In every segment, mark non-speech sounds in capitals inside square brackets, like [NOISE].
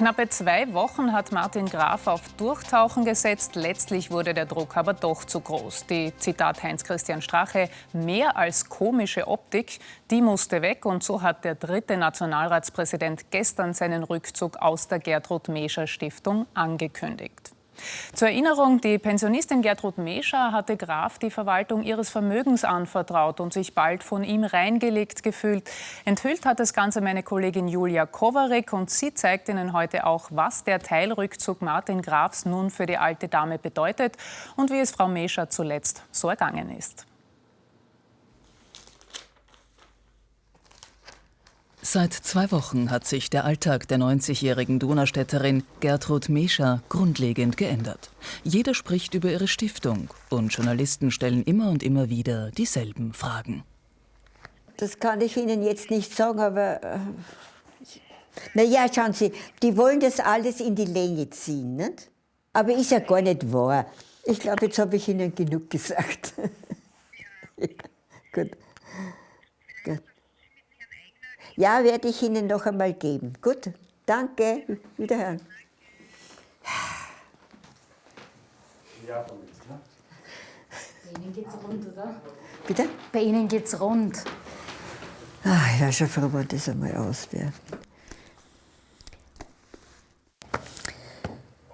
Knappe zwei Wochen hat Martin Graf auf Durchtauchen gesetzt. Letztlich wurde der Druck aber doch zu groß. Die, Zitat Heinz-Christian Strache, mehr als komische Optik, die musste weg. Und so hat der dritte Nationalratspräsident gestern seinen Rückzug aus der Gertrud Mescher Stiftung angekündigt. Zur Erinnerung, die Pensionistin Gertrud Mescher hatte Graf die Verwaltung ihres Vermögens anvertraut und sich bald von ihm reingelegt gefühlt. Enthüllt hat das Ganze meine Kollegin Julia Kowarek und sie zeigt Ihnen heute auch, was der Teilrückzug Martin Grafs nun für die alte Dame bedeutet und wie es Frau Mescher zuletzt so ergangen ist. Seit zwei Wochen hat sich der Alltag der 90-jährigen Donaustädterin Gertrud Mescher grundlegend geändert. Jeder spricht über ihre Stiftung und Journalisten stellen immer und immer wieder dieselben Fragen. Das kann ich Ihnen jetzt nicht sagen, aber äh, na ja, schauen Sie, die wollen das alles in die Länge ziehen, nicht? Aber ist ja gar nicht wahr. Ich glaube, jetzt habe ich Ihnen genug gesagt. [LAUGHS] Gut. Gut. Ja, werde ich Ihnen noch einmal geben. Gut, danke, wiederhören. Bei Ihnen geht's rund, oder? Bitte? Bei Ihnen geht's rund. Ach, ich wäre schon froh, wenn das einmal aus wäre.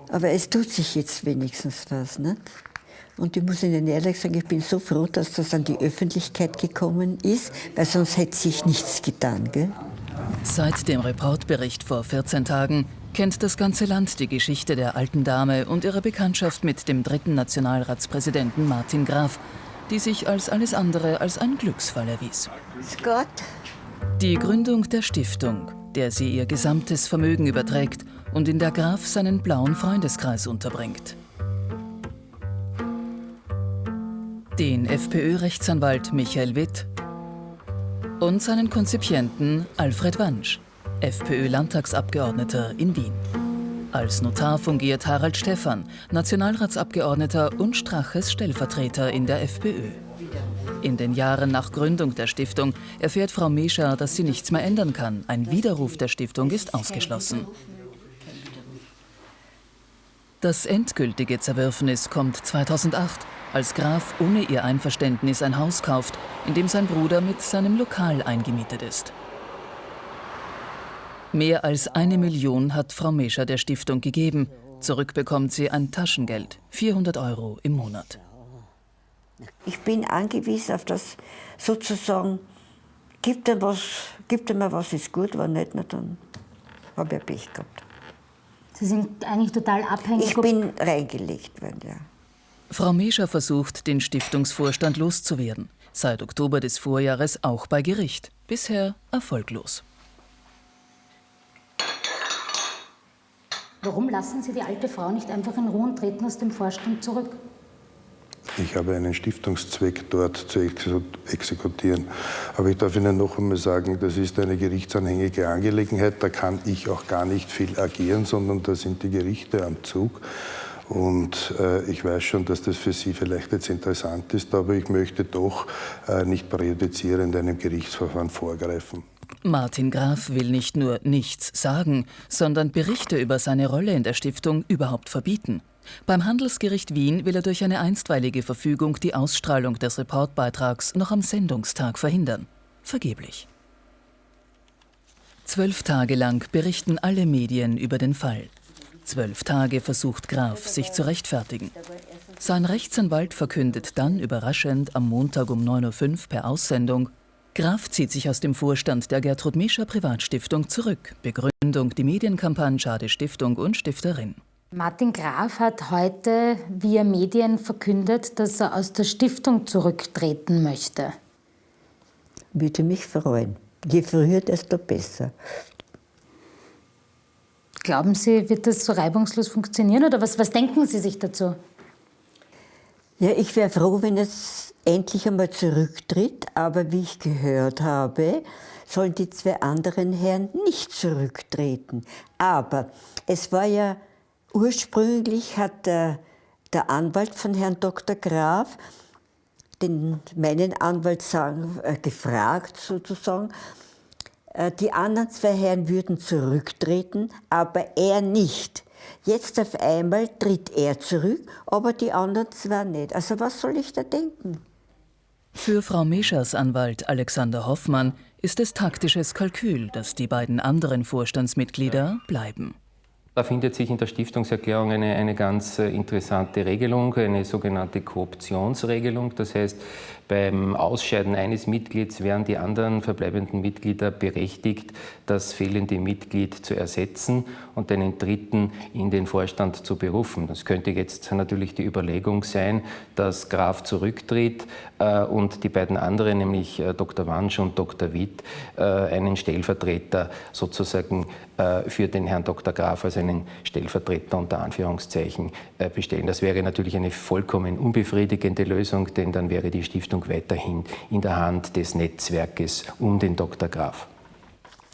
Aber es tut sich jetzt wenigstens was, nicht? Und ich muss Ihnen ehrlich sagen, ich bin so froh, dass das an die Öffentlichkeit gekommen ist, weil sonst hätte sich nichts getan. Gell? Seit dem Reportbericht vor 14 Tagen kennt das ganze Land die Geschichte der alten Dame und ihre Bekanntschaft mit dem dritten Nationalratspräsidenten Martin Graf, die sich als alles andere als ein Glücksfall erwies. Gott. Die Gründung der Stiftung, der sie ihr gesamtes Vermögen überträgt und in der Graf seinen blauen Freundeskreis unterbringt. Den FPÖ-Rechtsanwalt Michael Witt und seinen Konzipienten Alfred Wansch, FPÖ-Landtagsabgeordneter in Wien. Als Notar fungiert Harald Stephan, Nationalratsabgeordneter und Straches Stellvertreter in der FPÖ. In den Jahren nach Gründung der Stiftung erfährt Frau Mescher, dass sie nichts mehr ändern kann. Ein Widerruf der Stiftung ist ausgeschlossen. Das endgültige Zerwürfnis kommt 2008 als Graf ohne ihr Einverständnis ein Haus kauft, in dem sein Bruder mit seinem Lokal eingemietet ist. Mehr als eine Million hat Frau Mescher der Stiftung gegeben. Zurück bekommt sie ein Taschengeld, 400 Euro im Monat. Ich bin angewiesen auf das sozusagen, gibt er was, gibt er mir was, ist gut, wenn nicht, dann habe ich Pech gehabt. Sie sind eigentlich total abhängig? Ich bin reingelegt worden, ja. Frau Mescher versucht, den Stiftungsvorstand loszuwerden. Seit Oktober des Vorjahres auch bei Gericht. Bisher erfolglos. Warum lassen Sie die alte Frau nicht einfach in Ruhe und treten aus dem Vorstand zurück? Ich habe einen Stiftungszweck dort zu exekutieren. Aber ich darf Ihnen noch einmal sagen, das ist eine gerichtsanhängige Angelegenheit. Da kann ich auch gar nicht viel agieren, sondern da sind die Gerichte am Zug. Und äh, ich weiß schon, dass das für Sie vielleicht jetzt interessant ist, aber ich möchte doch äh, nicht präjudizierend einem Gerichtsverfahren vorgreifen. Martin Graf will nicht nur nichts sagen, sondern Berichte über seine Rolle in der Stiftung überhaupt verbieten. Beim Handelsgericht Wien will er durch eine einstweilige Verfügung die Ausstrahlung des Reportbeitrags noch am Sendungstag verhindern. Vergeblich. Zwölf Tage lang berichten alle Medien über den Fall. Zwölf Tage versucht Graf, sich zu rechtfertigen. Sein Rechtsanwalt verkündet dann überraschend am Montag um 9.05 Uhr per Aussendung, Graf zieht sich aus dem Vorstand der Gertrud Mischer Privatstiftung zurück. Begründung die Medienkampagne Schade Stiftung und Stifterin. Martin Graf hat heute via Medien verkündet, dass er aus der Stiftung zurücktreten möchte. Würde mich freuen. Je früher, desto besser. Glauben Sie, wird das so reibungslos funktionieren oder was, was denken Sie sich dazu? Ja, ich wäre froh, wenn es endlich einmal zurücktritt, aber wie ich gehört habe, sollen die zwei anderen Herren nicht zurücktreten. Aber es war ja ursprünglich hat der, der Anwalt von Herrn Dr. Graf den, meinen Anwalt sagen, äh, gefragt sozusagen, Äh, die anderen zwei Herren würden zurücktreten, aber er nicht. Jetzt auf einmal tritt er zurück, aber die anderen zwei nicht. Also was soll ich da denken? Für Frau Meschers Anwalt Alexander Hoffmann ist es taktisches Kalkül, dass die beiden anderen Vorstandsmitglieder bleiben. Da findet sich in der Stiftungserklärung eine, eine ganz äh, interessante Regelung, eine sogenannte Kooptionsregelung. Das heißt, beim Ausscheiden eines Mitglieds wären die anderen verbleibenden Mitglieder berechtigt, das fehlende Mitglied zu ersetzen und einen dritten in den Vorstand zu berufen. Das könnte jetzt natürlich die Überlegung sein, dass Graf zurücktritt äh, und die beiden anderen, nämlich äh, Dr. Wansch und Dr. Witt, einen Stellvertreter sozusagen für den Herrn Dr. Graf als einen Stellvertreter unter Anführungszeichen äh, bestellen. Das wäre natürlich eine vollkommen unbefriedigende Lösung, denn dann wäre die Stiftung weiterhin in der Hand des Netzwerkes um den Dr. Graf.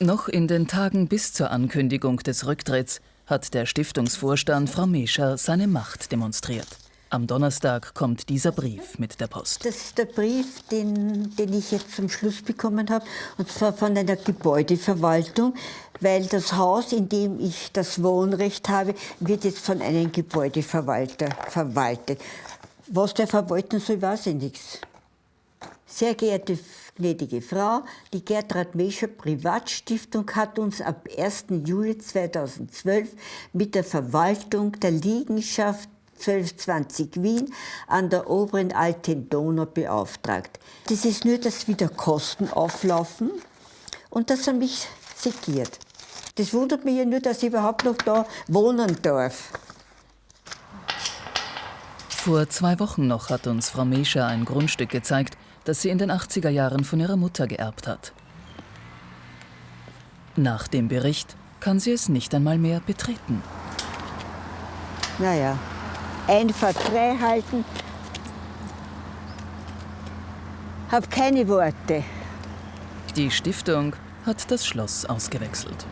Noch in den Tagen bis zur Ankündigung des Rücktritts hat der Stiftungsvorstand Frau Mescher seine Macht demonstriert. Am Donnerstag kommt dieser Brief mit der Post. Das ist der Brief, den, den ich jetzt zum Schluss bekommen habe, und zwar von einer Gebäudeverwaltung, weil das Haus, in dem ich das Wohnrecht habe, wird jetzt von einem Gebäudeverwalter verwaltet. Was der verwalten soll, weiß ich nichts. Sehr geehrte gnädige Frau, die Gertrud Mescher Privatstiftung hat uns ab 1. Juli 2012 mit der Verwaltung der Liegenschaft 1220 Wien an der oberen Alten Donau beauftragt. Das ist nur, dass wieder Kosten auflaufen und dass er mich segiert. Das wundert mich ja nur, dass ich überhaupt noch da wohnen darf. Vor zwei Wochen noch hat uns Frau Mescher ein Grundstück gezeigt, das sie in den 80er Jahren von ihrer Mutter geerbt hat. Nach dem Bericht kann sie es nicht einmal mehr betreten. Naja, einfach frei halten. Hab keine Worte. Die Stiftung hat das Schloss ausgewechselt.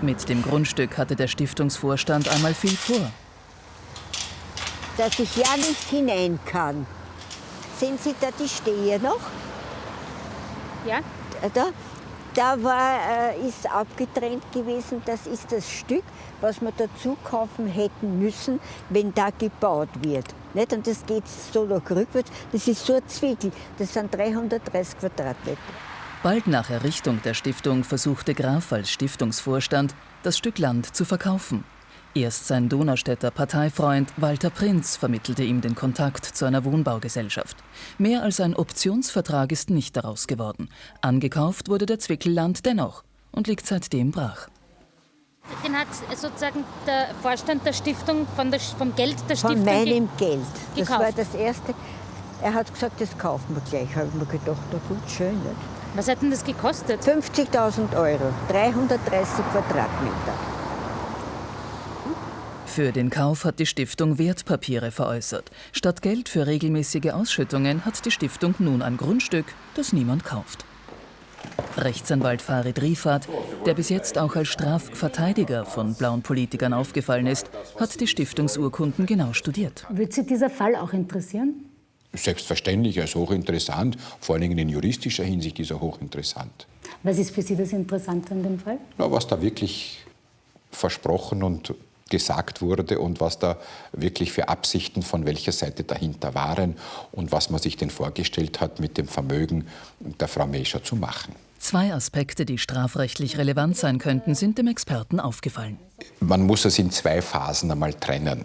Mit dem Grundstück hatte der Stiftungsvorstand einmal viel vor. Dass ich ja nicht hinein kann. Sehen Sie da die Stehe noch? Ja. Da, da war, äh, ist abgetrennt gewesen, das ist das Stück, was wir dazu kaufen hätten müssen, wenn da gebaut wird. Nicht? Und das geht so noch rückwärts, das ist so ein Zwiegel, das sind 330 Quadratmeter. Bald nach Errichtung der Stiftung versuchte Graf als Stiftungsvorstand, das Stück Land zu verkaufen. Erst sein Donaustädter Parteifreund Walter Prinz vermittelte ihm den Kontakt zu einer Wohnbaugesellschaft. Mehr als ein Optionsvertrag ist nicht daraus geworden. Angekauft wurde der Zwickelland dennoch und liegt seitdem brach. Den hat sozusagen der Vorstand der Stiftung von der, vom Geld der Stiftung Von meinem Geld. Das gekauft. war das Erste. Er hat gesagt, das kaufen wir gleich. Habe ich mir gedacht, na gut, schön. Nicht? Was hat denn das gekostet? 50.000 Euro, 330 Quadratmeter. Für den Kauf hat die Stiftung Wertpapiere veräußert. Statt Geld für regelmäßige Ausschüttungen hat die Stiftung nun ein Grundstück, das niemand kauft. Rechtsanwalt Farid Rifat, der bis jetzt auch als Strafverteidiger von blauen Politikern aufgefallen ist, hat die Stiftungsurkunden genau studiert. Würde Sie dieser Fall auch interessieren? Selbstverständlich, er ist hochinteressant. Vor allen Dingen in juristischer Hinsicht ist er hochinteressant. Was ist für Sie das Interessante an dem Fall? Na, was da wirklich versprochen und gesagt wurde und was da wirklich für Absichten von welcher Seite dahinter waren und was man sich denn vorgestellt hat, mit dem Vermögen der Frau Mescher zu machen. Zwei Aspekte, die strafrechtlich relevant sein könnten, sind dem Experten aufgefallen. Man muss es in zwei Phasen einmal trennen.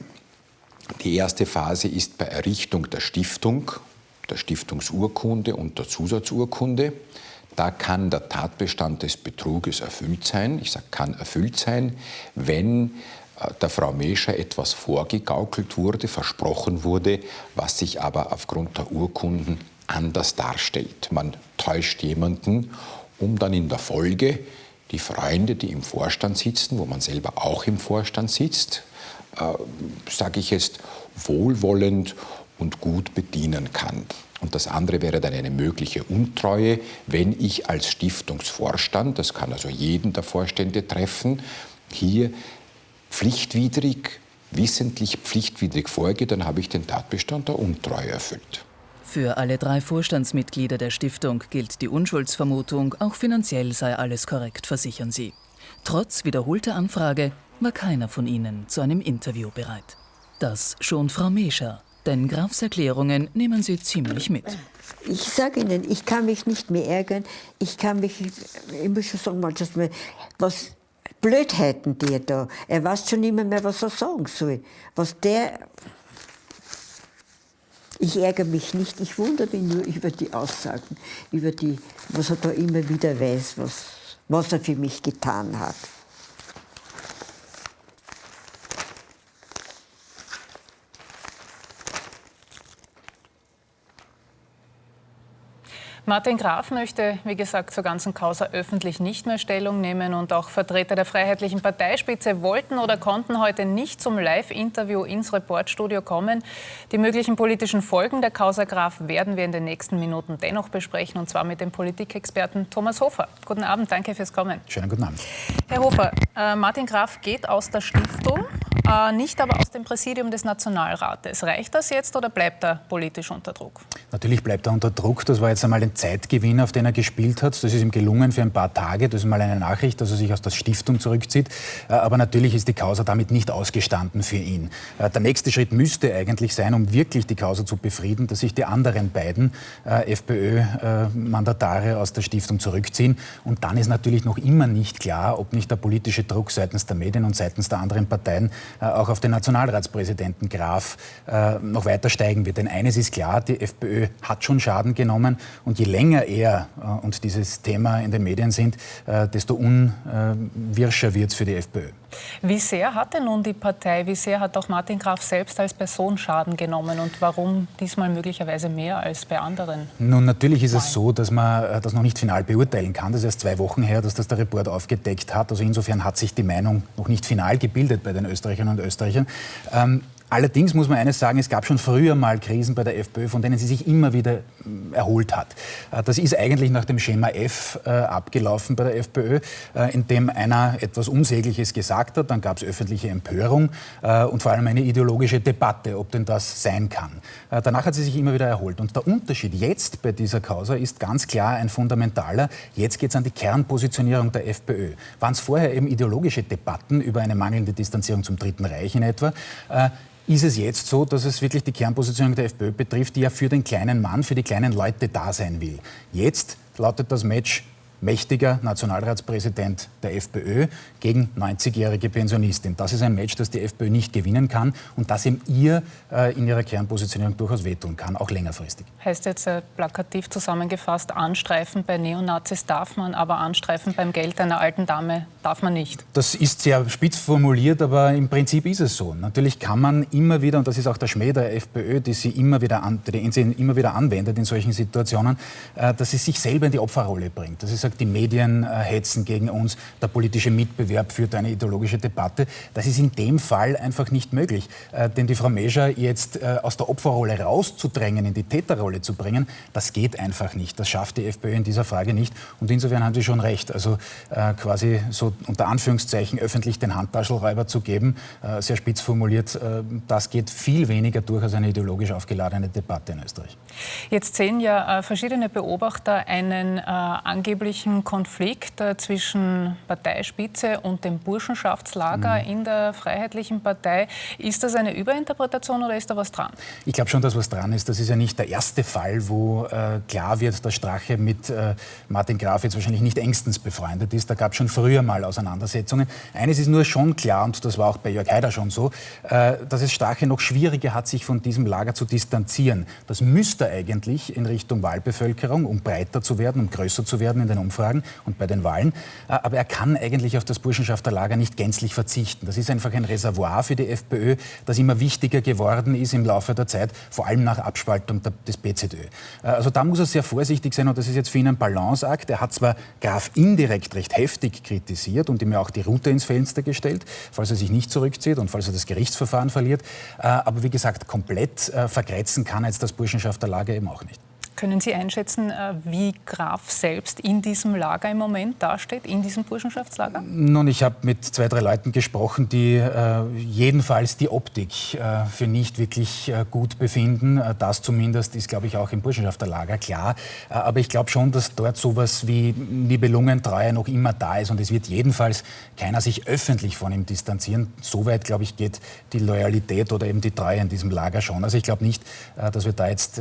Die erste Phase ist bei Errichtung der Stiftung, der Stiftungsurkunde und der Zusatzurkunde. Da kann der Tatbestand des Betruges erfüllt sein. Ich sage, kann erfüllt sein, wenn der Frau Mescher etwas vorgegaukelt wurde, versprochen wurde, was sich aber aufgrund der Urkunden anders darstellt. Man täuscht jemanden, um dann in der Folge die Freunde, die im Vorstand sitzen, wo man selber auch im Vorstand sitzt, äh, sage ich jetzt, wohlwollend und gut bedienen kann. Und das andere wäre dann eine mögliche Untreue, wenn ich als Stiftungsvorstand, das kann also jeden der Vorstände treffen, hier pflichtwidrig, wissentlich pflichtwidrig vorgehe, dann habe ich den Tatbestand der Untreue erfüllt. Für alle drei Vorstandsmitglieder der Stiftung gilt die Unschuldsvermutung, auch finanziell sei alles korrekt, versichern sie. Trotz wiederholter Anfrage war keiner von ihnen zu einem Interview bereit. Das schon Frau Mescher, denn Grafs Erklärungen nehmen sie ziemlich mit. Ich sage Ihnen, ich kann mich nicht mehr ärgern. Ich kann mich, ich muss schon sagen, manchmal, was Blödheiten der da. Er weiß schon nicht mehr, was er sagen soll. Was der. Ich ärgere mich nicht, ich wundere mich nur über die Aussagen, über die, was er da immer wieder weiß, was, was er für mich getan hat. Martin Graf möchte, wie gesagt, zur ganzen Causa öffentlich nicht mehr Stellung nehmen und auch Vertreter der Freiheitlichen Parteispitze wollten oder konnten heute nicht zum Live-Interview ins Reportstudio kommen. Die möglichen politischen Folgen der Causa Graf werden wir in den nächsten Minuten dennoch besprechen und zwar mit dem Politikexperten Thomas Hofer. Guten Abend, danke fürs Kommen. Schönen guten Abend. Herr Hofer, äh, Martin Graf geht aus der Stiftung, äh, nicht aber aus dem Präsidium des Nationalrates. Reicht das jetzt oder bleibt er politisch unter Druck? Natürlich bleibt er unter Druck. Das war jetzt einmal ein Zeitgewinn, auf den er gespielt hat. Das ist ihm gelungen für ein paar Tage. Das ist mal eine Nachricht, dass er sich aus der Stiftung zurückzieht. Äh, aber natürlich ist die Causa damit nicht ausgestanden für ihn. Äh, der nächste Schritt müsste eigentlich sein, um wirklich die Causa zu befrieden, dass sich die anderen beiden äh, FPÖ-Mandatare aus der Stiftung zurückziehen. Und dann ist natürlich noch immer nicht klar, ob nicht der politische Druck seitens der Medien und seitens der anderen Parteien auch auf den Nationalratspräsidenten Graf noch weiter steigen wird. Denn eines ist klar, die FPÖ hat schon Schaden genommen und je länger er äh, und dieses Thema in den Medien sind, äh, desto unwirscher wird es für die FPÖ. Wie sehr hat denn nun die Partei, wie sehr hat auch Martin Graf selbst als Person Schaden genommen und warum diesmal möglicherweise mehr als bei anderen? Nun, natürlich ist es so, dass man äh, das noch nicht final beurteilen kann. Das ist erst zwei Wochen her, dass das der Report aufgedeckt hat. Also insofern hat sich die Meinung noch nicht final gebildet bei den Österreicherinnen und Österreichern. Ähm, Allerdings muss man eines sagen, es gab schon früher mal Krisen bei der FPÖ, von denen sie sich immer wieder mm, erholt hat. Äh, das ist eigentlich nach dem Schema F äh, abgelaufen bei der FPÖ, äh, in dem einer etwas Unsägliches gesagt hat, dann gab es öffentliche Empörung und vor allem eine ideologische Debatte, ob denn das sein kann. Danach hat sie sich immer wieder erholt. Und der Unterschied jetzt bei dieser Causa ist ganz klar ein fundamentaler. Jetzt geht es an die Kernpositionierung der FPÖ. Waren es vorher eben ideologische Debatten über eine mangelnde Distanzierung zum Dritten Reich in etwa, ist es jetzt so, dass es wirklich die Kernposition der FPÖ betrifft, die ja für den kleinen Mann, für die kleinen Leute da sein will. Jetzt lautet das Match mächtiger Nationalratspräsident der FPÖ gegen 90-jährige Pensionistin. Das ist ein Match, das die FPÖ nicht gewinnen kann und das ihm ihr äh, in ihrer Kernpositionierung durchaus wehtun kann, auch längerfristig. Heißt jetzt äh, plakativ zusammengefasst, anstreifen bei Neonazis darf man, aber anstreifen beim Geld einer alten Dame darf man nicht. Das ist sehr spitz formuliert, aber im Prinzip ist es so. Natürlich kann man immer wieder, und das ist auch der Schmäh der FPÖ, die sie immer wieder, an, die sie immer wieder anwendet in solchen Situationen, äh, dass sie sich selber in die Opferrolle bringt. Das ist sagt, die Medien äh, hetzen gegen uns, der politische Mitbewerb führt eine ideologische Debatte. Das ist in dem Fall einfach nicht möglich. Äh, denn die Frau Mescher jetzt äh, aus der Opferrolle rauszudrängen, in die Täterrolle zu bringen, das geht einfach nicht. Das schafft die FPÖ in dieser Frage nicht. Und insofern haben Sie schon recht. Also äh, quasi so unter Anführungszeichen öffentlich den Handtaschelräuber zu geben, äh, sehr spitz formuliert, äh, das geht viel weniger durch als eine ideologisch aufgeladene Debatte in Österreich. Jetzt sehen ja verschiedene Beobachter einen angeblich möglichen Konflikt äh, zwischen Parteispitze und dem Burschenschaftslager mhm. in der Freiheitlichen Partei. Ist das eine Überinterpretation oder ist da was dran? Ich glaube schon, dass was dran ist. Das ist ja nicht der erste Fall, wo äh, klar wird, dass Strache mit äh, Martin Graf jetzt wahrscheinlich nicht engstens befreundet ist. Da gab es schon früher mal Auseinandersetzungen. Eines ist nur schon klar, und das war auch bei Jörg Haider schon so, äh, dass es Strache noch schwieriger hat, sich von diesem Lager zu distanzieren. Das müsste eigentlich in Richtung Wahlbevölkerung, um breiter zu werden, um größer zu werden in den Umfragen, Umfragen und bei den Wahlen. Äh, aber er kann eigentlich auf das Burschenschafterlager nicht gänzlich verzichten. Das ist einfach ein Reservoir für die FPÖ, das immer wichtiger geworden ist im Laufe der Zeit, vor allem nach Abspaltung des BZÖ. Äh, also da muss er sehr vorsichtig sein und das ist jetzt für ihn ein Balanceakt. Er hat zwar Graf indirekt recht heftig kritisiert und ihm ja auch die Route ins Fenster gestellt, falls er sich nicht zurückzieht und falls er das Gerichtsverfahren verliert. Äh, aber wie gesagt, komplett vergrätzen kann jetzt das Burschenschafterlager eben auch nicht. Können Sie einschätzen, äh, wie Graf selbst in diesem Lager im Moment dasteht, in diesem Burschenschaftslager? Nun, ich habe mit zwei, drei Leuten gesprochen, die äh, jedenfalls die Optik äh, für nicht wirklich äh, gut befinden. Äh, das zumindest ist, glaube ich, auch im Burschenschafterlager klar. Äh, aber ich glaube schon, dass dort sowas wie Nibelungentreue noch immer da ist und es wird jedenfalls keiner sich öffentlich von ihm distanzieren. Soweit, glaube ich, geht die Loyalität oder eben die Treue in diesem Lager schon. Also ich glaube nicht, dass wir da jetzt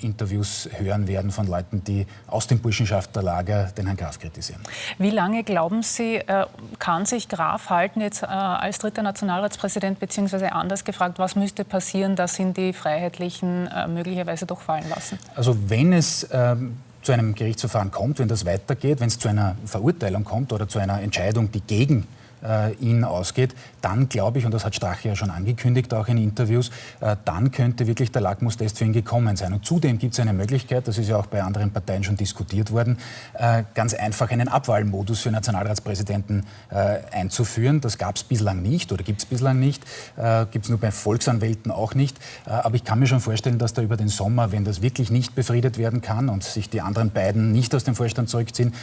Interviews hören werden von Leuten, die aus dem Burschenschafterlager den Herrn Graf kritisieren. Wie lange glauben Sie, äh, kann sich Graf halten jetzt äh, als dritter Nationalratspräsident, beziehungsweise anders gefragt, was müsste passieren, dass ihn die Freiheitlichen äh, möglicherweise doch fallen lassen? Also wenn es ähm, zu einem Gerichtsverfahren kommt, wenn das weitergeht, wenn es zu einer Verurteilung kommt oder zu einer Entscheidung, die gegen ihn ausgeht, dann glaube ich, und das hat Strache ja schon angekündigt, auch in Interviews, äh, dann könnte wirklich der Lackmustest für ihn gekommen sein. Und zudem gibt es eine Möglichkeit, das ist ja auch bei anderen Parteien schon diskutiert worden, äh, ganz einfach einen Abwahlmodus für Nationalratspräsidenten äh, einzuführen. Das gab es bislang nicht oder gibt es bislang nicht, äh, gibt es nur bei Volksanwälten auch nicht. Äh, aber ich kann mir schon vorstellen, dass da über den Sommer, wenn das wirklich nicht befriedet werden kann und sich die anderen beiden nicht aus dem Vorstand zurückziehen,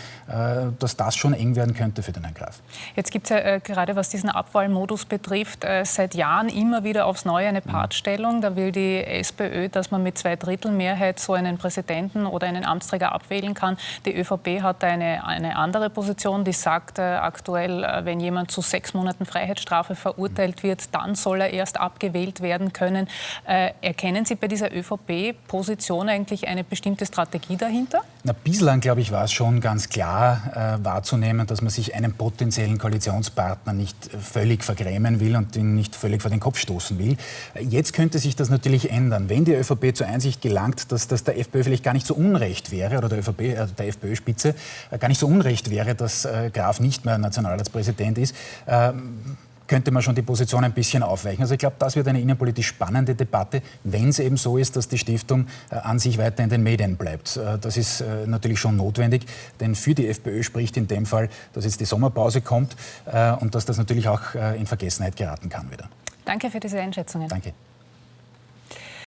dass das schon eng werden könnte für den Herrn Graf. Jetzt gibt es ja äh, gerade was diesen Abwahlmodus betrifft, äh, seit Jahren immer wieder aufs Neue eine Partstellung. Da will die SPÖ, dass man mit zwei Drittel Mehrheit so einen Präsidenten oder einen Amtsträger abwählen kann. Die ÖVP hat eine, eine andere Position, die sagt äh, aktuell, wenn jemand zu sechs Monaten Freiheitsstrafe verurteilt wird, dann soll er erst abgewählt werden können. Erkennen Sie bei dieser ÖVP-Position eigentlich eine bestimmte Strategie dahinter? Na, bislang, glaube ich, war es schon ganz klar wahrzunehmen, dass man sich einen potenziellen Koalitionspartner Partner nicht völlig vergrämen will und ihn nicht völlig vor den Kopf stoßen will. Jetzt könnte sich das natürlich ändern. Wenn die ÖVP zur Einsicht gelangt, dass, dass der FPÖ vielleicht gar nicht so unrecht wäre, oder der, ÖVP, äh, der FPÖ-Spitze äh, gar nicht so unrecht wäre, dass äh, Graf nicht mehr Nationalratspräsident ist, ähm, könnte man schon die Position ein bisschen aufweichen. Also ich glaube, das wird eine innenpolitisch spannende Debatte, wenn es eben so ist, dass die Stiftung äh, an sich weiter in den Medien bleibt. Äh, das ist äh, natürlich schon notwendig, denn für die FPÖ spricht in dem Fall, dass jetzt die Sommerpause kommt und dass das natürlich auch in Vergessenheit geraten kann wieder. Danke für diese Einschätzungen. Danke.